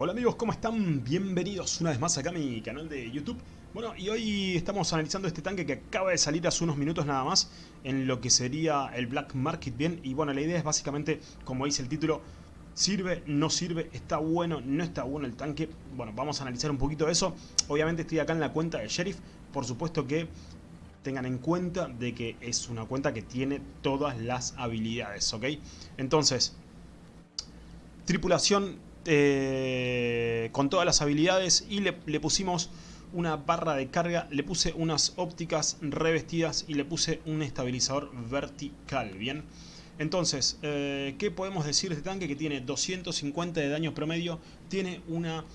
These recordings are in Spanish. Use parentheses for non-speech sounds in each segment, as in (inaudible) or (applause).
Hola amigos, ¿cómo están? Bienvenidos una vez más acá a mi canal de YouTube. Bueno, y hoy estamos analizando este tanque que acaba de salir hace unos minutos nada más en lo que sería el Black Market, ¿bien? Y bueno, la idea es básicamente, como dice el título, ¿sirve? ¿No sirve? ¿Está bueno? ¿No está bueno el tanque? Bueno, vamos a analizar un poquito de eso. Obviamente estoy acá en la cuenta de Sheriff, por supuesto que tengan en cuenta de que es una cuenta que tiene todas las habilidades, ¿ok? Entonces, tripulación eh, con todas las habilidades y le, pusimos una barra de carga, le puse unas ópticas revestidas y le puse un estabilizador vertical, ¿bien? Entonces, eh, ¿qué podemos decir de este tanque? Que tiene 250 de daño promedio, tiene una,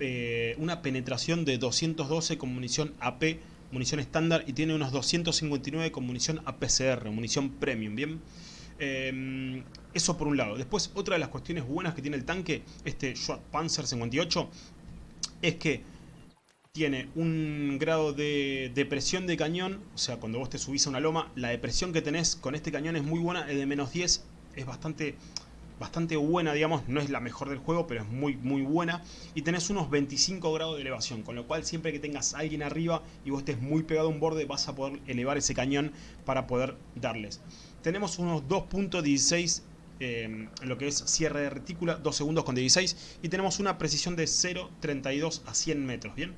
eh, una penetración de 212 con munición AP, munición estándar, y tiene unos 259 con munición APCR, munición premium, ¿bien? Em, eso por un lado. Después, otra de las cuestiones buenas que tiene el tanque, este Schwarz Panzer 58, es que tiene un grado de depresión de cañón, o sea, cuando vos te subís a una loma, la depresión que tenés con este cañón es muy buena, es de menos 10, es bastante bastante buena, digamos, no es la mejor del juego, pero es muy muy buena. Y tenés unos 25 grados de elevación, con lo cual siempre que tengas alguien arriba y vos estés muy pegado a un borde, vas a poder elevar ese cañón para poder darles. Tenemos unos 2.16 eh, lo que es cierre de retícula, 2 segundos con 16 y tenemos una precisión de 0.32 a 100 metros, ¿bien?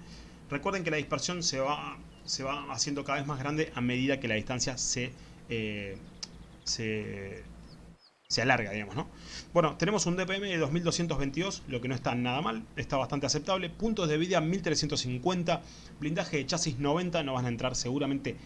Recuerden que la dispersión se va, se va haciendo cada vez más grande a medida que la distancia se, eh, se se alarga, digamos, ¿no? Bueno, tenemos un DPM de 2222, lo que no está nada mal, está bastante aceptable. Puntos de vida 1350, blindaje de chasis 90, no van a entrar seguramente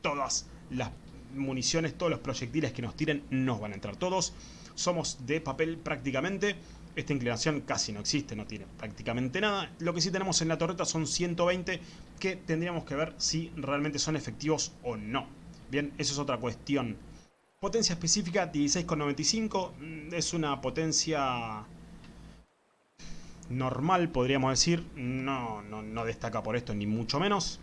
todas las municiones, todos los proyectiles que nos tiren, nos van a entrar todos. Somos de papel prácticamente, esta inclinación casi no existe, no tiene prácticamente nada. Lo que sí tenemos en la torreta son 120, que tendríamos que ver si realmente son efectivos o no. Bien, eso es otra cuestión Potencia específica 16,95. Mm, es una potencia normal, podríamos decir. No, no, destaca por esto, ni mucho menos.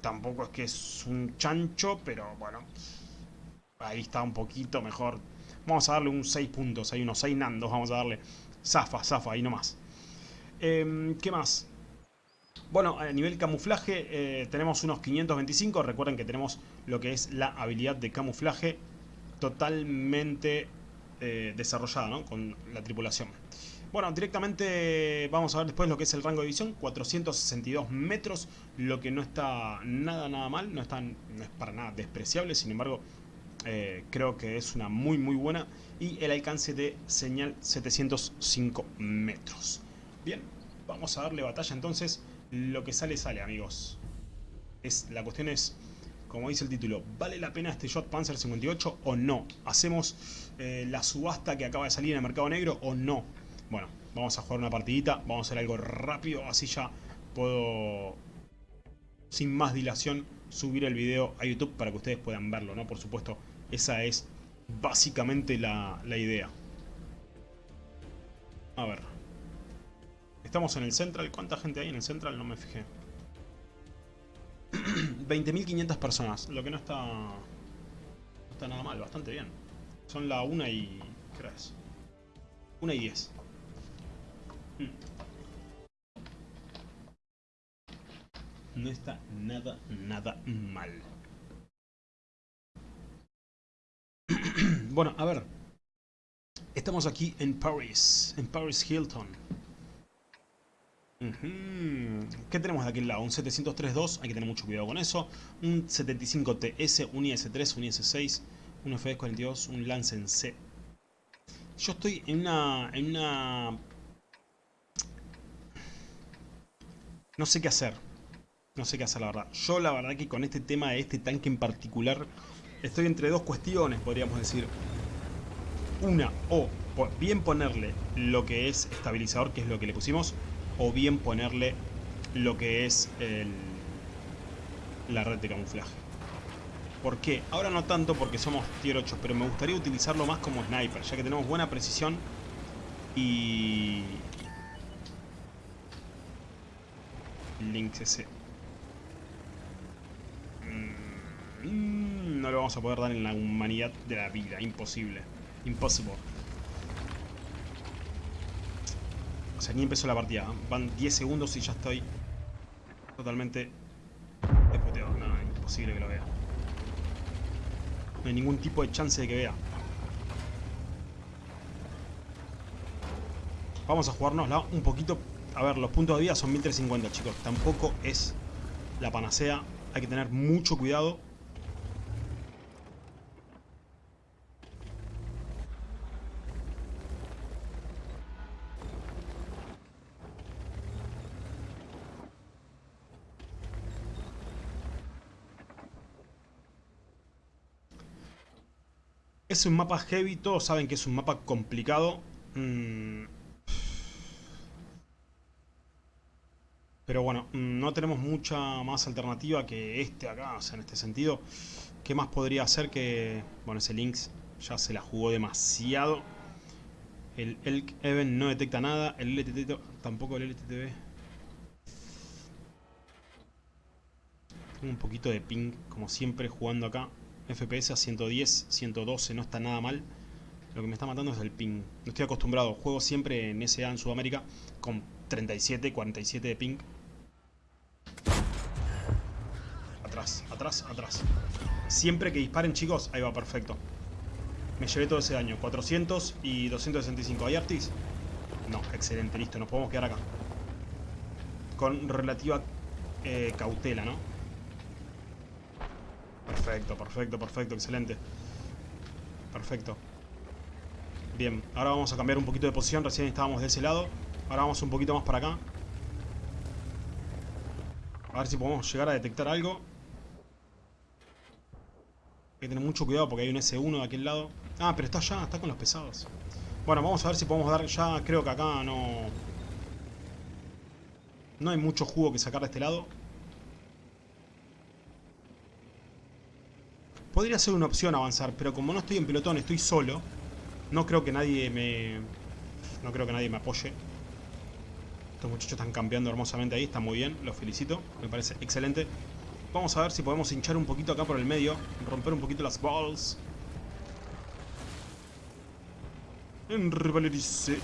Tampoco es que es un chancho, pero bueno. Ahí está un poquito mejor. Vamos a darle un 6 puntos, hay unos 6 nandos, vamos a darle. Zafa, zafa, ahí nomás. Em, ¿Qué más? Bueno, a nivel camuflaje eh, tenemos unos 525. Recuerden que tenemos lo que es la habilidad de camuflaje totalmente eh, desarrollada ¿no? con la tripulación. Bueno, directamente vamos a ver después lo que es el rango de visión, 462 metros, lo que no está nada, nada mal, no, está, no es para nada despreciable, sin embargo, eh, creo que es una muy, muy buena. Y el alcance de señal 705 metros. Bien, vamos a darle batalla entonces, lo que sale, sale amigos. Es, la cuestión es como dice el título, ¿vale la pena este Shot Panzer 58 o no? ¿Hacemos eh, la subasta que acaba de salir en el mercado negro o no? Bueno, vamos a jugar una partidita, vamos a hacer algo rápido, así ya puedo, sin más dilación, subir el video a YouTube para que ustedes puedan verlo, ¿no? Por supuesto, esa es básicamente la, la idea. A ver. Estamos en el Central. ¿Cuánta gente hay en el Central? No me fijé. (clears throat) 20.500 personas, lo que no está, no está nada mal, bastante bien. Son la 1 y... ¿qué hora es? 1 y 10. Hmm. No está nada, nada mal. Bueno, a ver. Estamos aquí en Paris, en Paris Hilton. ¿Qué tenemos de aquel lado? Un 703.2, hay que tener mucho cuidado con eso. Un 75TS, un IS-3, un IS-6, un FD-42, un Lancen C. Yo estoy en una, en una... No sé qué hacer. No sé qué hacer, la verdad. Yo, la verdad, que con este tema de este tanque en particular, estoy entre dos cuestiones, podríamos decir. Una, o bien ponerle lo que es estabilizador, que es lo que le pusimos, o bien ponerle lo que es la red de camuflaje. ¿Por qué? Ahora no tanto porque somos tier 8, pero me gustaría utilizarlo más como sniper, ya que tenemos buena precisión y... Links ese. Mm, no lo vamos a poder dar en la humanidad de la vida, imposible. Impossible. sea, ni empezó la partida. Van 10 segundos y ya estoy totalmente despoteado. No, imposible que lo vea. No hay ningún tipo de chance de que vea. Vamos a jugárnosla un poquito. A ver, los puntos de vida son 1350, chicos. Tampoco es la panacea. Hay que tener mucho cuidado. Es un mapa heavy, todos saben que es un mapa complicado. Mm. Pero bueno, mm, no tenemos mucha más alternativa que este acá, o sea, en este sentido. ¿Qué más podría hacer que... Bueno, ese Lynx ya se la jugó demasiado. El Elk Even no detecta nada. El LTT tampoco el LTTB. Tengo un poquito de ping, como siempre, jugando acá. FPS a 110, 112, no está nada mal. Lo que me está matando es el ping. No estoy acostumbrado. Juego siempre en SA en Sudamérica con 37, 47 de ping. Atrás, atrás, atrás. Siempre que disparen, chicos, ahí va, perfecto. Me llevé todo ese daño. 400 y 265. ¿Hay Artis? No, excelente, listo. Nos podemos quedar acá. Con relativa eh, cautela, ¿no? Perfecto, perfecto, perfecto, excelente. Perfecto. Bien, ahora vamos a cambiar un poquito de posición. Recién estábamos de ese lado. Ahora vamos un poquito más para acá. A ver si podemos llegar a detectar algo. Hay que tener mucho cuidado porque hay un S1 de aquel lado. Ah, pero está allá, está con los pesados. Bueno, vamos a ver si podemos dar ya... Creo que acá no... No hay mucho jugo que sacar de este lado. Podría ser una opción avanzar, pero como no estoy en pelotón, estoy solo. No creo que nadie me... No creo que nadie me apoye. Estos muchachos están campeando hermosamente ahí, está muy bien, los felicito. Me parece excelente. Vamos a ver si podemos hinchar un poquito acá por el medio. Romper un poquito las balls. En revalerice.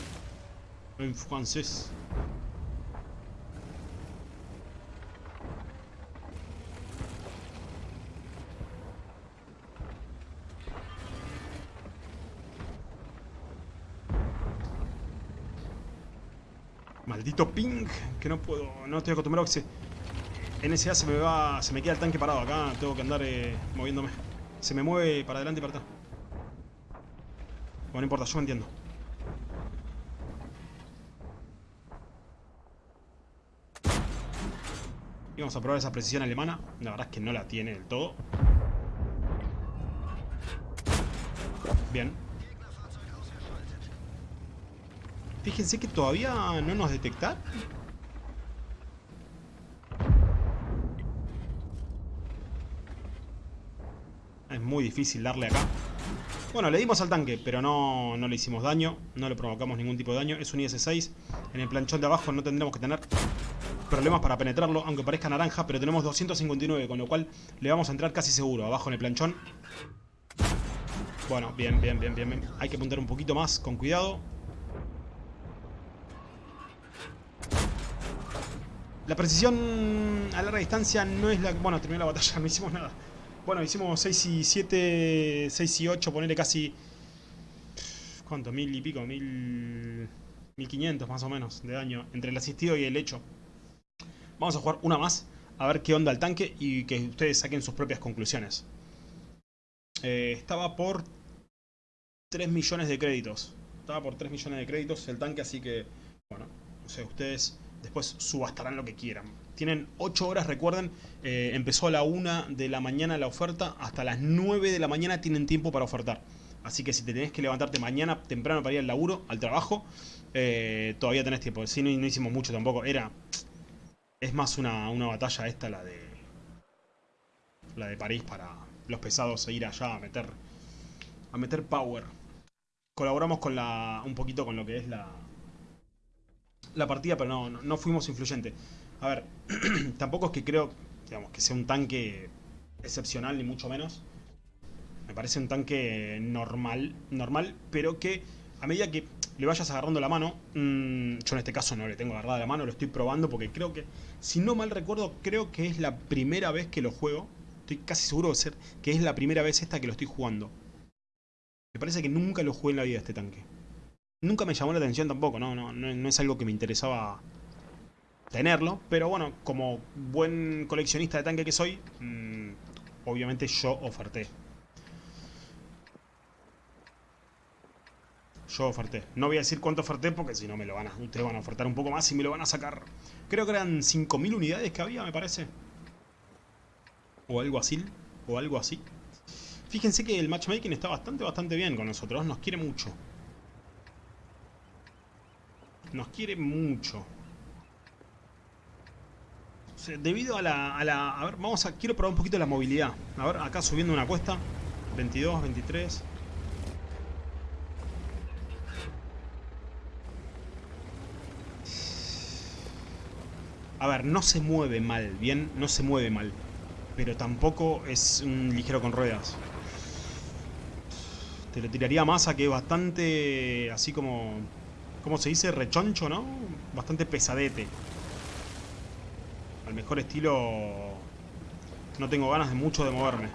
En francés. Maldito ping, que no puedo, no estoy acostumbrado a que se... NSA se me va, se me queda el tanque parado acá, tengo que andar eh, moviéndome. Se me mueve para adelante y para atrás. Bueno, no importa, yo me entiendo. Y vamos a probar esa precisión alemana. La verdad es que no la tiene del todo. Bien. Fíjense que todavía no nos detecta. Es muy difícil darle acá. Bueno, le dimos al tanque, pero no, no le hicimos daño. No le provocamos ningún tipo de daño. Es un IS-6. En el planchón de abajo no tendremos que tener problemas para penetrarlo, aunque parezca naranja, pero tenemos 259, con lo cual le vamos a entrar casi seguro. Abajo en el planchón. Bueno, bien, bien, bien, bien. Hay que apuntar un poquito más, con cuidado. La precisión a larga distancia no es la... Bueno, terminó la batalla, (laughs) no hicimos nada. Bueno, hicimos 6 y 7, 6 y 8, ponerle casi... ¿Cuánto? Mil y pico, mil... 1500 más o menos de daño entre el asistido y el hecho. Vamos a jugar una más, a ver qué onda el tanque y que ustedes saquen sus propias conclusiones. Eh, estaba por 3 millones de créditos. Estaba por 3 millones de créditos el tanque, así que, bueno, no sé, ustedes Después subastarán lo que quieran. Tienen 8 horas, recuerden, eh, empezó a la 1 de la mañana la oferta, hasta las 9 de la mañana tienen tiempo para ofertar. Así que si te tenés que levantarte mañana temprano para ir al laburo, al trabajo, eh, todavía tenés tiempo. Si no, hicimos mucho tampoco, era... Es más una, una batalla esta, la de... La de París para los pesados e ir allá a meter... A meter power. Colaboramos con la... Un poquito con lo que es la la partida, pero no, no, fuimos influyentes. A ver, (clears throat) tampoco es que creo digamos, que sea un tanque excepcional, ni mucho menos. Me parece un tanque normal, normal pero que a medida que le vayas agarrando la mano, mm, yo en este caso no le tengo agarrada la mano, lo estoy probando porque creo que, si no mal recuerdo, creo que es la primera vez que lo juego. Estoy casi seguro de ser que es la primera vez esta que lo estoy jugando. Me parece que nunca lo jugué en la vida este tanque. Nunca me llamó la atención tampoco, no, no, no es algo que me interesaba tenerlo. Pero bueno, como buen coleccionista de tanque que soy, mmm, obviamente yo oferté. Yo oferté. No voy a decir cuánto oferté porque si no me lo van a... Ustedes van a ofertar un poco más y me lo van a sacar. Creo que eran 5.000 unidades que había, me parece. O algo así. O algo así. Fíjense que el matchmaking está bastante, bastante bien con nosotros. Nos quiere mucho. Nos quiere mucho. debido a la, a la... A ver, vamos a... Quiero probar un poquito la movilidad. A ver, acá subiendo una cuesta. 22, 23... A ver, no se mueve mal, bien, no se mueve mal. Pero tampoco es un ligero con ruedas. Te lo tiraría más a que bastante, así como... ¿Cómo se dice? Rechoncho, ¿no? Bastante pesadete. Al mejor estilo... No tengo ganas de mucho de moverme.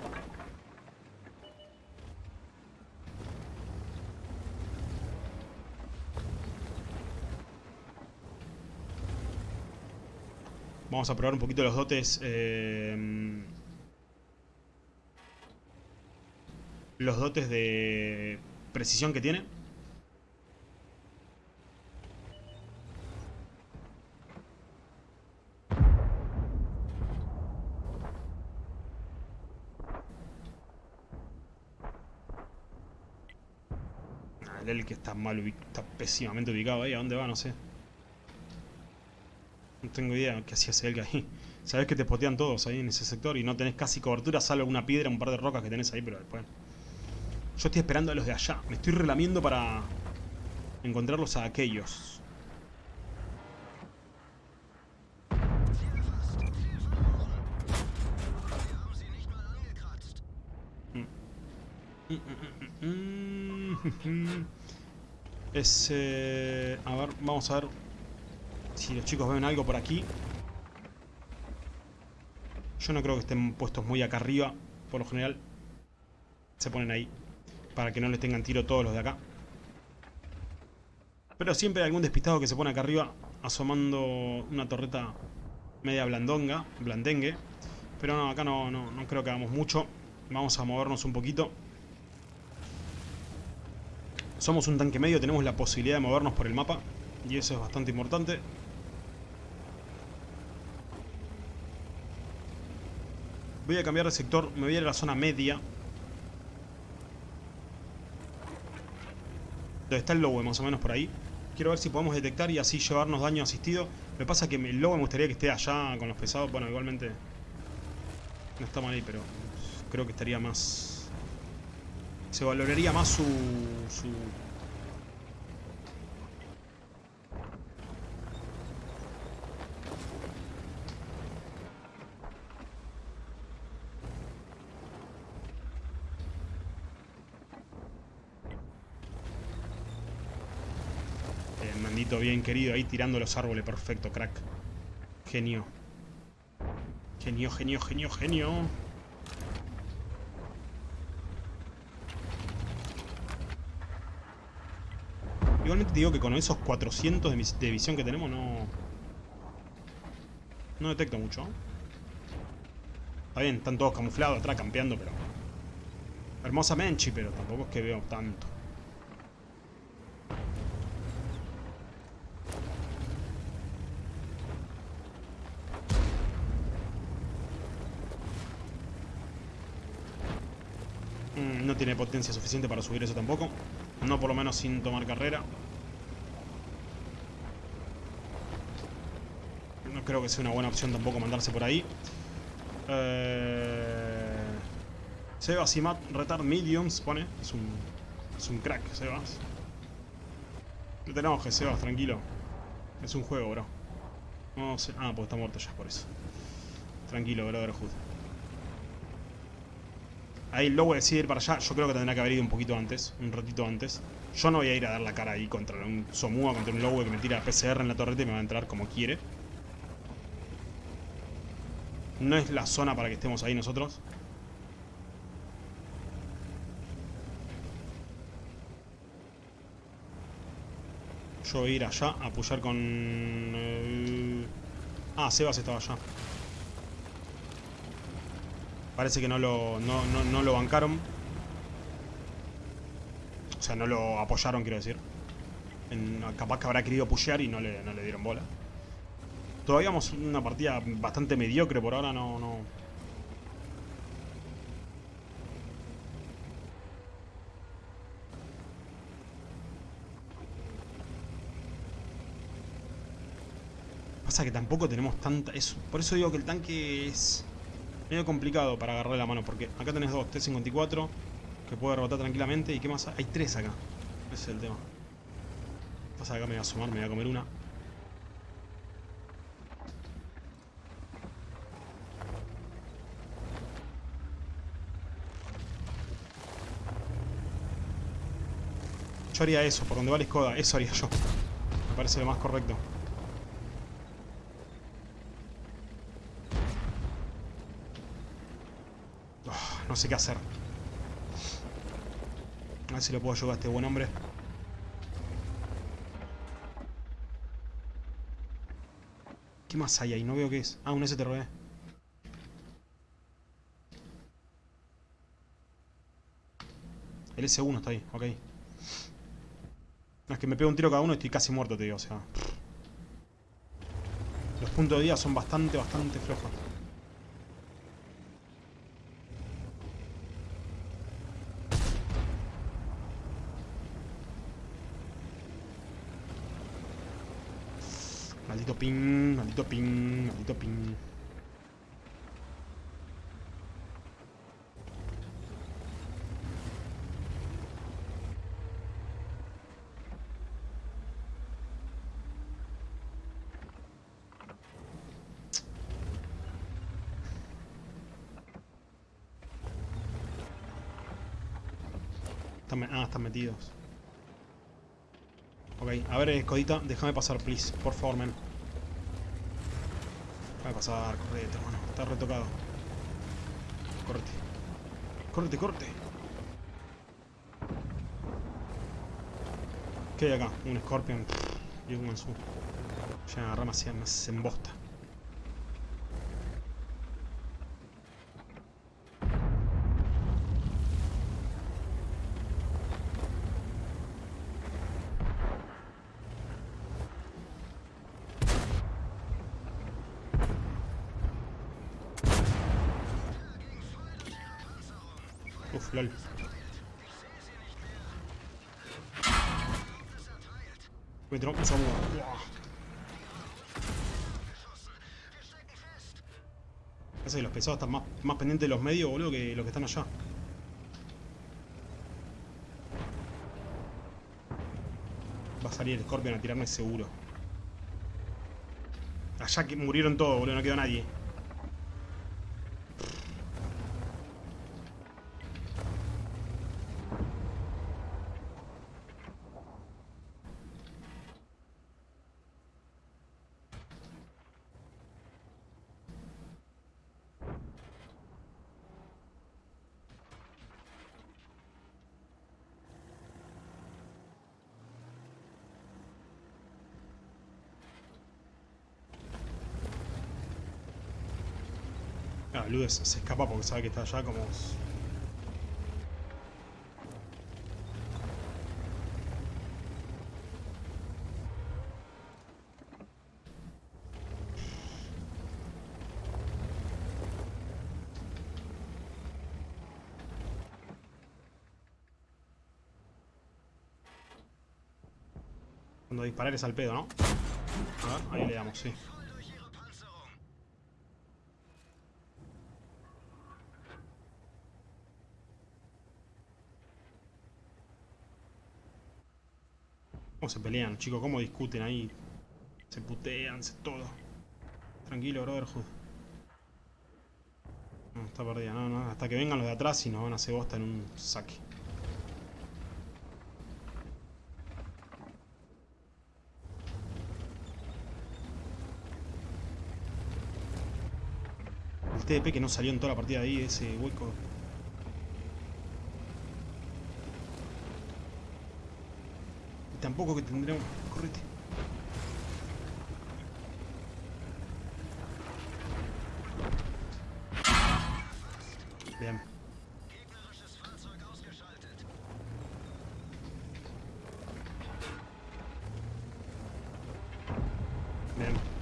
Vamos a probar un poquito los dotes. Eh, los dotes de precisión que tiene. El que está mal está pésimamente ubicado ahí. ¿A dónde va? No sé. No tengo idea qué hacía ese ahí. Sabes que te potean todos ahí en ese sector y no tenés casi cobertura, salvo una piedra, un par de rocas que tenés ahí, pero después... Yo estoy esperando a los de allá. Me estoy relamiendo para encontrarlos a aquellos. Es... a ver, vamos a ver si los chicos ven algo por aquí. Yo no creo que estén puestos muy acá arriba. Por lo general se ponen ahí. Para que no les tengan tiro todos los de acá. Pero siempre hay algún despistado que se pone acá arriba. Asomando una torreta media blandonga. Blandengue. Pero no, acá no, no, no creo que hagamos mucho. Vamos a movernos un poquito. Somos un tanque medio. Tenemos la posibilidad de movernos por el mapa. Y eso es bastante importante. Voy a cambiar de sector, me voy a ir a la zona media. Donde está el lobo, más o menos por ahí. Quiero ver si podemos detectar y así llevarnos daño asistido. Me pasa que el lobo me gustaría que esté allá con los pesados. Bueno, igualmente no está mal ahí, pero creo que estaría más... Se valoraría más su, su bien querido ahí tirando los árboles. Perfecto, crack. Genio. Genio, genio, genio, genio. Igualmente digo que con esos 400 de, visión que tenemos no... No detecto mucho. Está bien, están todos camuflados atrás, campeando, pero... Hermosa Menchi, pero tampoco es que veo tanto. no tiene potencia suficiente para subir eso tampoco. No por lo menos sin tomar carrera. No creo que sea una buena opción tampoco mandarse por ahí. Eh... Sebas y Matt Retard Mediums pone. Es un, es un crack, Sebas. No te enojes, Sebas, tranquilo. Es un juego, bro. No sé. Ah, pues está muerto ya, por eso. Tranquilo, Brotherhood. Ahí lobo decide ir para allá. Yo creo que tendrá que haber ido un poquito antes. Un ratito antes. Yo no voy a ir a dar la cara ahí contra un Somua, contra un Lowe que me tira PCR en la torreta y me va a entrar como quiere. No es la zona para que estemos ahí nosotros. Yo voy a ir allá a apoyar con... Ah, Sebas estaba allá. Parece que no lo, no, lo bancaron. O sea, no lo apoyaron, quiero decir. capaz que habrá querido pushear y no le, no le dieron bola. Todavía vamos una partida bastante mediocre por ahora, no... no... Pasa que tampoco tenemos tanta... Es, por eso digo que el tanque es medio complicado para agarrarle la mano, porque acá tenés dos T-54 que puede rebotar tranquilamente. ¿Y qué más? Hay tres acá. Ese es el tema. Pasa acá me voy a asomar, me voy a comer una. Yo haría eso, por donde va la escoda, eso haría yo. Me parece lo más correcto. No sé qué hacer. A ver si lo puedo ayudar a este buen hombre. ¿Qué más hay ahí? No veo qué es. Ah, un STRB. El S1 está ahí, ok. No, es que me pego un tiro cada uno y estoy casi muerto, te digo, o sea... Los puntos de día son bastante, bastante flojos. Maldito ping, maldito ping, maldito ping. ah, están metidos. Ok, a ver, Escodita, déjame pasar, please. Por favor, men. Déjame pasar, correte, hermano. Está retocado. Correte. Correte, correte. ¿Qué hay acá? Un Scorpion y un Mansu. Ya rama se, se embosta. Lol. Me un samurai. Parece que los pesados están más, más pendientes de los medios, boludo, que los que están allá. Va a salir el Scorpion a tirarme seguro. Allá que murieron todos, boludo, no quedó nadie. Ludes se escapa porque sabe que está allá como... Cuando disparar es al pedo, ¿no? A ver, ahí le damos, sí. ¿Cómo se pelean, chicos? ¿Cómo discuten ahí? Se putean, se todo. Tranquilo, Brotherhood. No, está perdida. No, no. Hasta que vengan los de atrás y nos van a hacer bosta en un saque. El TDP que no salió en toda la partida ahí, ese hueco tampoco que tendremos... Correte. Bien. Bien.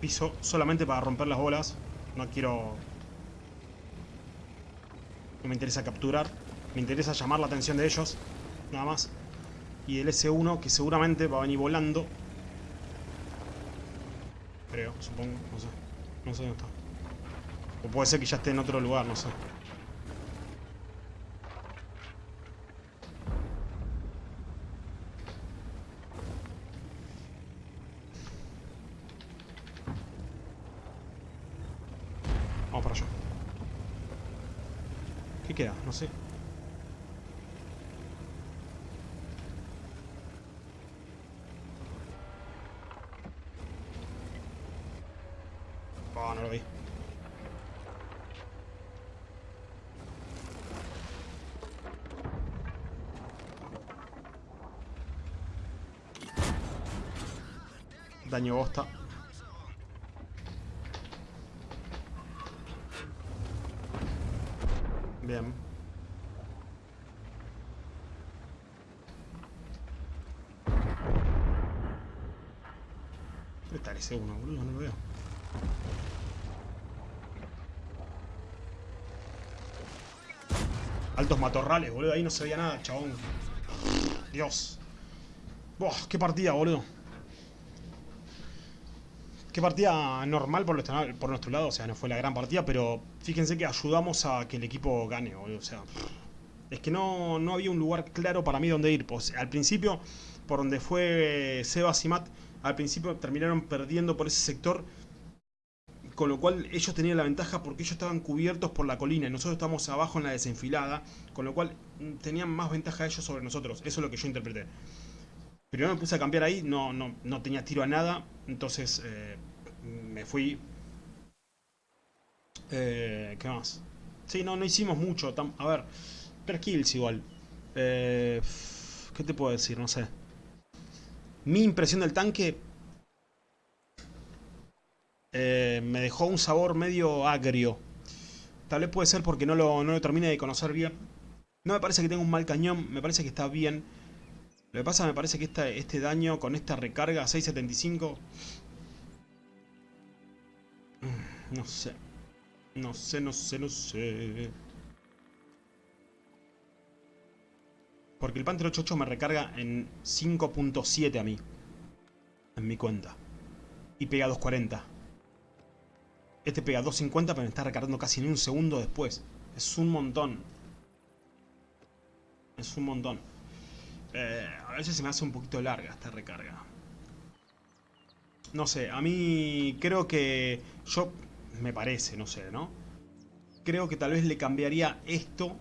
Piso solamente para romper las bolas. No quiero... No me interesa capturar. Me interesa llamar la atención de ellos. Nada más. Y el S1 que seguramente va a venir volando. Creo, supongo. No sé. No sé dónde está. O puede ser que ya esté en otro lugar, no sé. Vamos para allá. ¿Qué queda? No sé. Oh, no lo vi. Daño bosta. Bien. ¿Dónde está ese uno, boludo? No lo veo. Altos matorrales, boludo. Ahí no se veía nada, chabón. Dios. Buah, qué partida, boludo. Qué partida normal por nuestro, lado. O sea, no fue la gran partida, pero fíjense que ayudamos a que el equipo gane. O sea, es que no, no había un lugar claro para mí donde ir. Pues, al principio, por donde fue Sebas y al principio terminaron perdiendo por ese sector con lo cual ellos tenían la ventaja porque ellos estaban cubiertos por la colina y nosotros estábamos abajo en la desenfilada, con lo cual mm, tenían más ventaja ellos sobre nosotros. Eso es lo que yo interpreté. Primero me puse a cambiar ahí, no, no, no tenía tiro a nada, entonces eh, me fui... Eh, ¿Qué más? Sí, no, no hicimos mucho. A ver, 3 kills igual. Eh, ¿Qué te puedo decir? No sé. Mi impresión del tanque me dejó un sabor medio agrio. Tal vez puede ser porque no lo, no lo termine de conocer bien. No me parece que tenga un mal cañón, me parece que está bien. Lo que pasa me parece que este daño con esta recarga 6.75... Mm, no sé. No sé, no sé, no sé. Porque el Panther 88 me recarga en 5.7 a mí. En mi cuenta. Y pega 2.40. Este pega 250 pero me está recargando casi en un segundo después. Es un montón. Es un montón. Eh, a veces se me hace un poquito larga esta recarga. No sé, a mí creo que... Yo... Me parece, no sé, ¿no? Creo que tal vez le cambiaría esto.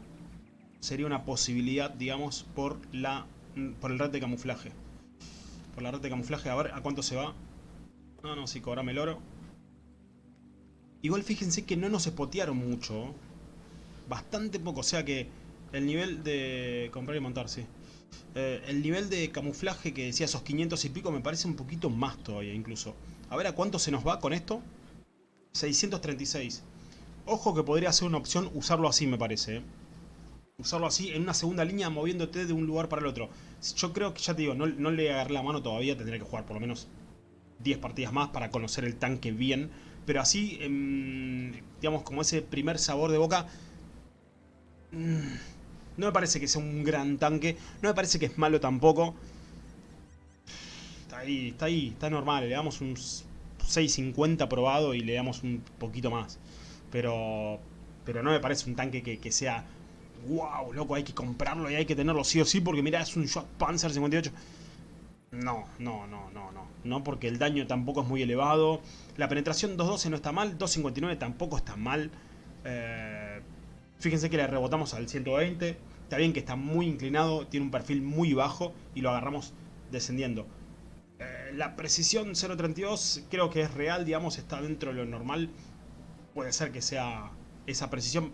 Sería una posibilidad, digamos, por la... Por el red de camuflaje. Por la red de camuflaje. A ver, ¿a cuánto se va? No, no, sí, cobrame el oro. Igual fíjense que no nos espotearon mucho. Bastante poco. O sea que el nivel de... Comprar y montar, sí. Eh, el nivel de camuflaje que decía esos 500 y pico me parece un poquito más todavía incluso. A ver a cuánto se nos va con esto. 636. Ojo que podría ser una opción usarlo así me parece. ¿eh? Usarlo así en una segunda línea moviéndote de un lugar para el otro. Yo creo que ya te digo, no, no le agarré la mano todavía. Tendré que jugar por lo menos 10 partidas más para conocer el tanque bien pero así, em, digamos, como ese primer sabor de boca, mm, no me parece que sea un gran tanque, no me parece que es malo tampoco. Está ahí, está ahí, está normal, le damos un 6.50 probado y le damos un poquito más. Pero, pero no me parece un tanque que, sea wow, loco, hay que comprarlo y hay que tenerlo sí o sí, porque mira, es un Shock Panzer 58. No, no, no, no, no. No porque el daño tampoco es muy elevado. La penetración 2.12 no está mal, 2.59 tampoco está mal. Eh, fíjense que le rebotamos al 120. Está bien que está muy inclinado, tiene un perfil muy bajo y lo agarramos descendiendo. Eh, la precisión 0.32 creo que es real, digamos, está dentro de lo normal. Puede ser que sea esa precisión.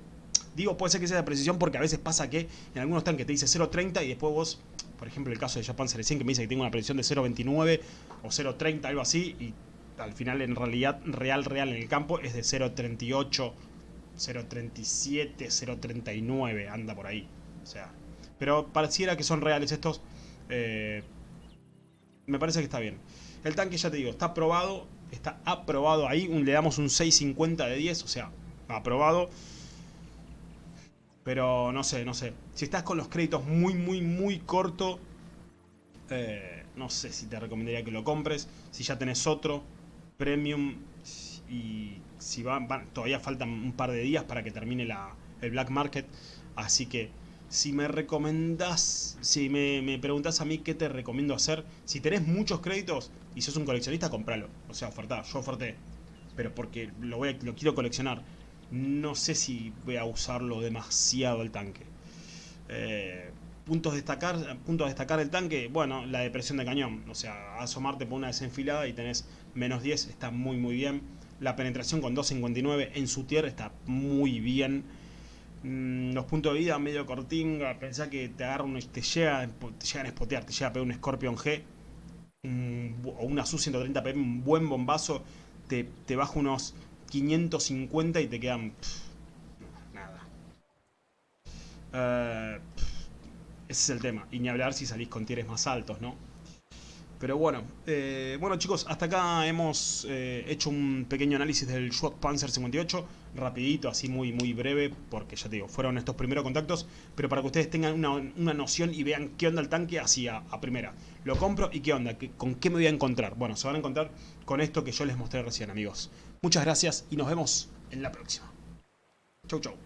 Digo, puede ser que sea de precisión porque a veces pasa que en algunos tanques te dice 0.30 y después vos, por ejemplo el caso de Japan 100 que me dice que tengo una precisión de 0.29 o 0.30, algo así, y al final en realidad real, real en el campo es de 0.38, 0.37, 0.39, anda por ahí. O sea, pero pareciera que son reales estos. Eh, me parece que está bien. El tanque, ya te digo, está aprobado. Está aprobado ahí. le damos un 6.50 de 10. O sea, aprobado. Pero no sé, no sé. Si estás con los créditos muy, muy, muy corto. Eh, no sé si te recomendaría que lo compres. Si ya tenés otro premium. Y si van, todavía faltan un par de días para que termine la, el black market. Así que si me recomendás, si me, me preguntás a mí qué te recomiendo hacer, si tenés muchos créditos y sos un coleccionista, compralo. O sea, ofertá, yo oferté. Pero porque lo, voy lo quiero coleccionar. No sé si voy a usarlo demasiado el tanque. Eh, puntos destacar puntos a destacar el tanque, bueno, la depresión de cañón. O sea, asomarte por una desenfilada y tenés menos 10, está muy muy bien. La penetración con 2.59 en su tierra está muy bien. Mm, los puntos de vida medio cortinga, pensá que te agarra un, te, llega, llegan a spotear, te llega a pegar un Scorpion G o una Su-130 un buen bombazo, te, te, baja unos 550 y te quedan... nada. Eh, ese es el tema. Y ni hablar si salís con tieres más altos, ¿no? Pero bueno, eh, bueno chicos, hasta acá hemos eh, hecho un pequeño análisis del Schwab Panzer 58, rapidito, así muy muy breve, porque ya te digo, fueron estos primeros contactos, pero para que ustedes tengan una, noción y vean qué onda el tanque así a, primera. Lo compro y qué onda, con qué me voy a encontrar. Bueno, se van a encontrar con esto que yo les mostré recién, amigos. Muchas gracias y nos vemos en la próxima. Chau chau.